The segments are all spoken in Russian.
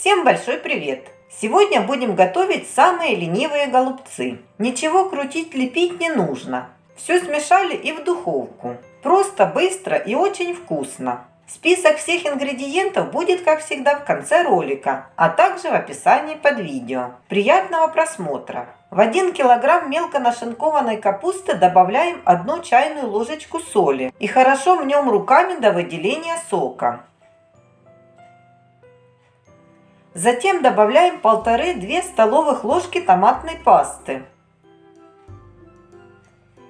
Всем большой привет! Сегодня будем готовить самые ленивые голубцы. Ничего крутить, лепить не нужно. Все смешали и в духовку. Просто, быстро и очень вкусно. Список всех ингредиентов будет, как всегда, в конце ролика, а также в описании под видео. Приятного просмотра! В 1 килограмм мелко нашинкованной капусты добавляем 1 чайную ложечку соли и хорошо мнем руками до выделения сока. Затем добавляем 1,5-2 столовых ложки томатной пасты.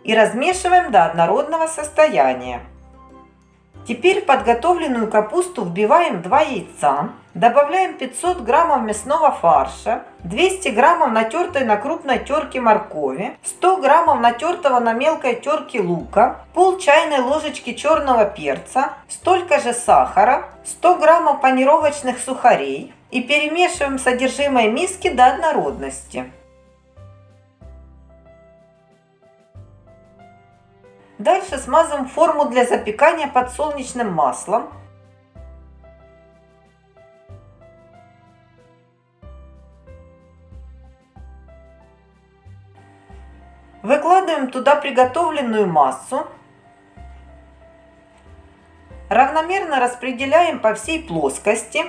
И размешиваем до однородного состояния. Теперь в подготовленную капусту вбиваем 2 яйца, добавляем 500 граммов мясного фарша, 200 граммов натертой на крупной терке моркови, 100 граммов натертого на мелкой терке лука, пол чайной ложечки черного перца, столько же сахара, 100 граммов панировочных сухарей и перемешиваем содержимое миски до однородности. Дальше смазываем форму для запекания подсолнечным маслом. Выкладываем туда приготовленную массу. Равномерно распределяем по всей плоскости.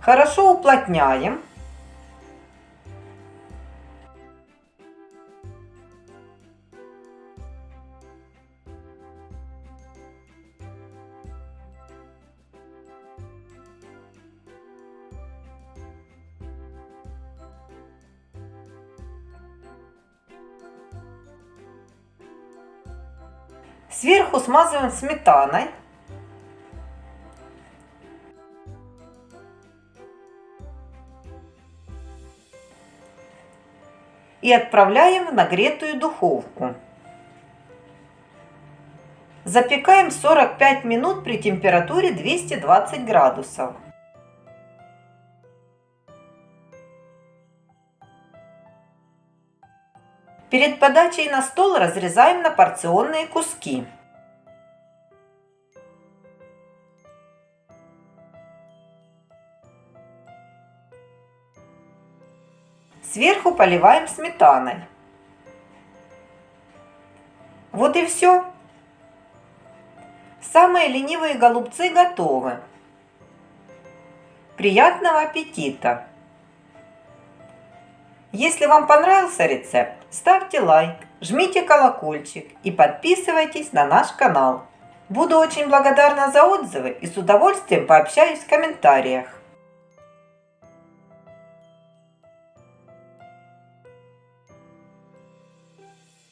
Хорошо уплотняем. Сверху смазываем сметаной. И отправляем в нагретую духовку. Запекаем 45 минут при температуре 220 градусов. Перед подачей на стол разрезаем на порционные куски. Сверху поливаем сметаной. Вот и все. Самые ленивые голубцы готовы. Приятного аппетита! Если вам понравился рецепт, ставьте лайк, жмите колокольчик и подписывайтесь на наш канал. Буду очень благодарна за отзывы и с удовольствием пообщаюсь в комментариях.